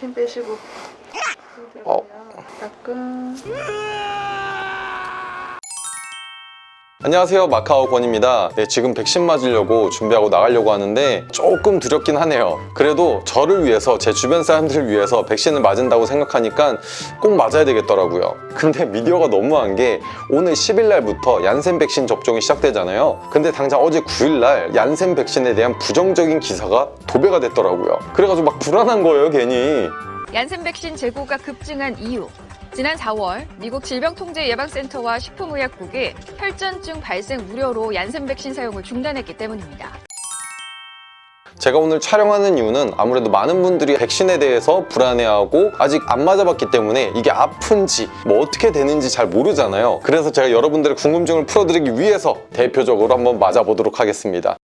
힘 빼시고. 힘 어. 들어가면 따끔 안녕하세요. 마카오 권입니다. 네, 지금 백신 맞으려고 준비하고 나가려고 하는데 조금 두렵긴 하네요. 그래도 저를 위해서 제 주변 사람들을 위해서 백신을 맞은다고 생각하니까 꼭 맞아야 되겠더라고요. 근데 미디어가 너무한 게 오늘 10일 날부터 얀센 백신 접종이 시작되잖아요. 근데 당장 어제 9일 날 얀센 백신에 대한 부정적인 기사가 도배가 됐더라고요. 그래가지고 막 불안한 거예요 괜히. 얀센 백신 재고가 급증한 이유. 지난 4월 미국 질병통제예방센터와 식품의약국이 혈전증 발생 우려로 얀센 백신 사용을 중단했기 때문입니다. 제가 오늘 촬영하는 이유는 아무래도 많은 분들이 백신에 대해서 불안해하고 아직 안 맞아봤기 때문에 이게 아픈지 뭐 어떻게 되는지 잘 모르잖아요 그래서 제가 여러분들의 궁금증을 풀어드리기 위해서 대표적으로 한번 맞아보도록 하겠습니다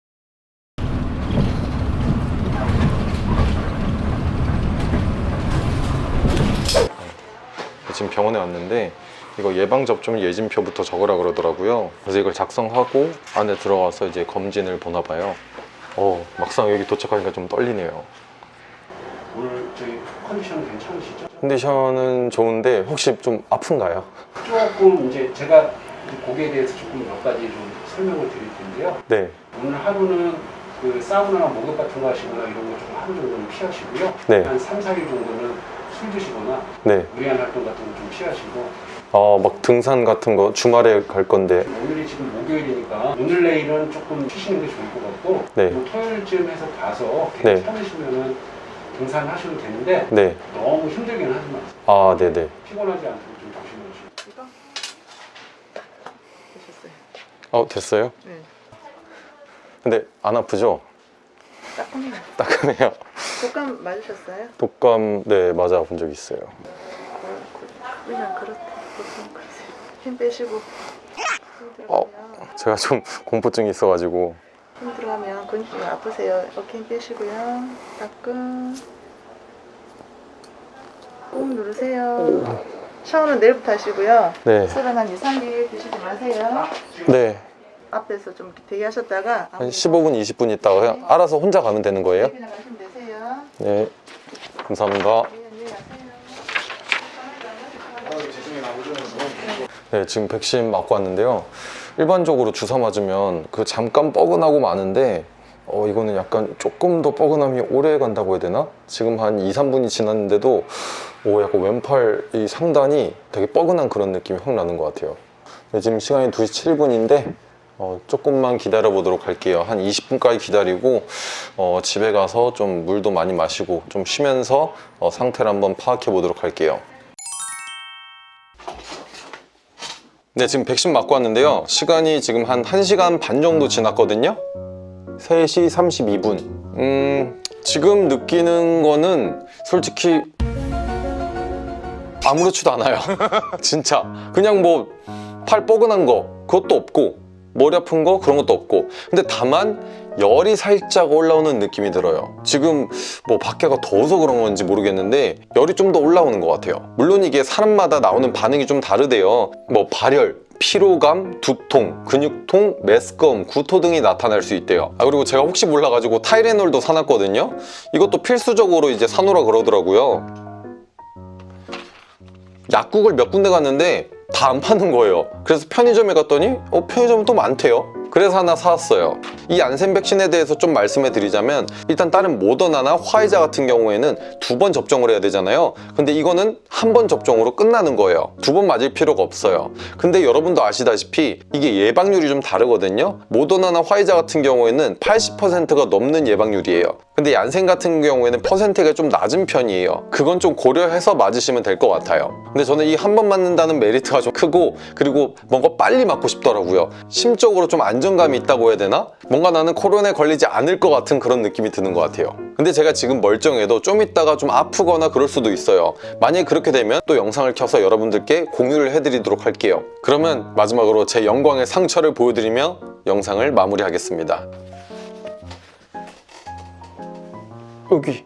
지금 병원에 왔는데 이거 예방접종 예진표부터 적으라 그러더라고요 그래서 이걸 작성하고 안에 들어와서 이제 검진을 보나 봐요 어 막상 여기 도착하니까 좀 떨리네요 오늘 저희 컨디션 괜찮으시죠? 컨디션은 좋은데 혹시 좀 아픈가요? 조금 이제 제가 고기에 대해서 조금 몇 가지 좀 설명을 드릴 텐데요. 네 오늘 하루는 그 사우나나 목욕 같은 거 하시거나 이런 거 조금 하루 정도는 피하시고요. 네. 한 3, 4일 정도는 술 드시거나 네. 무리한 활동 같은 거 좀 피하시고 어, 막 등산 같은 거 주말에 갈 건데 오늘이 지금 목요일이니까 오늘 내일은 조금 쉬시는 게 좋을 것 같고 네. 뭐 토요일쯤 해서 가서 네. 괜찮으시면은 등산하셔도 되는데 네. 너무 힘들게는 하지 마세요. 아, 네네. 피곤하지 않도록 좀 조심하시고 이거 되셨어요 어, 됐어요? 네 근데 안 아프죠? 따끔해요 따끔해요. 독감 맞으셨어요? 독감, 네, 맞아 본 적 있어요. 그냥 그렇대 보통 그러세요 힘 빼시고 힘 어. 제가 좀 공포증이 있어가지고. 힘 들어가면 근육이 아프세요 어깨 힘 빼시고요 따끔 꾹 누르세요 샤워는 내일부터 하시고요 네. 술은 한 2, 3일 드시지 마세요 네. 앞에서 좀 대기하셨다가 한 15분, 20분 있다가 알아서 혼자 가면 되는 거예요? 네. 감사합니다. 네, 지금 백신 맞고 왔는데요. 일반적으로 주사 맞으면 그 잠깐 뻐근하고 마는데 어, 이거는 약간 조금 더 뻐근함이 오래 간다고 해야 되나? 지금 한 2, 3분이 지났는데도 오, 약간 왼팔 이 상단이 되게 뻐근한 그런 느낌이 확 나는 것 같아요. 네, 지금 시간이 2시 7분인데 어, 조금만 기다려 보도록 할게요. 한 20분까지 기다리고 어, 집에 가서 좀 물도 많이 마시고 좀 쉬면서 어, 상태를 한번 파악해 보도록 할게요. 네, 지금 백신 맞고 왔는데요. 시간이 지금 한 1시간 반 정도 지났거든요. 3시 32분. 음, 지금 느끼는 거는 솔직히 아무렇지도 않아요. 진짜. 그냥 뭐 팔 뻐근한 거 그것도 없고 머리 아픈 거 그런 것도 없고. 근데 다만 열이 살짝 올라오는 느낌이 들어요. 지금 뭐 밖에가 더워서 그런 건지 모르겠는데 열이 좀 더 올라오는 것 같아요. 물론 이게 사람마다 나오는 반응이 좀 다르대요. 뭐 발열 피로감, 두통, 근육통, 메스꺼움, 구토 등이 나타날 수 있대요. 아 그리고 제가 혹시 몰라가지고 타이레놀도 사놨거든요. 이것도 필수적으로 이제 사놓으라 그러더라고요. 약국을 몇 군데 갔는데 다 안 파는 거예요. 그래서 편의점에 갔더니 어 편의점은 또 많대요. 그래서 하나 사왔어요. 이 안센 백신에 대해서 좀 말씀해 드리자면 일단 다른 모더나나 화이자 같은 경우에는 두 번 접종을 해야 되잖아요. 근데 이거는 한 번 접종으로 끝나는 거예요. 두 번 맞을 필요가 없어요. 근데 여러분도 아시다시피 이게 예방률이 좀 다르거든요. 모더나나 화이자 같은 경우에는 80%가 넘는 예방률이에요 근데 얀센 같은 경우에는 퍼센트가 좀 낮은 편이에요. 그건 좀 고려해서 맞으시면 될 것 같아요. 근데 저는 이 한 번 맞는다는 메리트가 좀 크고 그리고 뭔가 빨리 맞고 싶더라고요. 심적으로 좀 안정감이 있다고 해야 되나? 뭔가 나는 코로나에 걸리지 않을 것 같은 그런 느낌이 드는 것 같아요. 근데 제가 지금 멀쩡해도 좀 있다가 좀 아프거나 그럴 수도 있어요. 만약에 그렇게 되면 또 영상을 켜서 여러분들께 공유를 해드리도록 할게요. 그러면 마지막으로 제 영광의 상처를 보여드리며 영상을 마무리하겠습니다 여기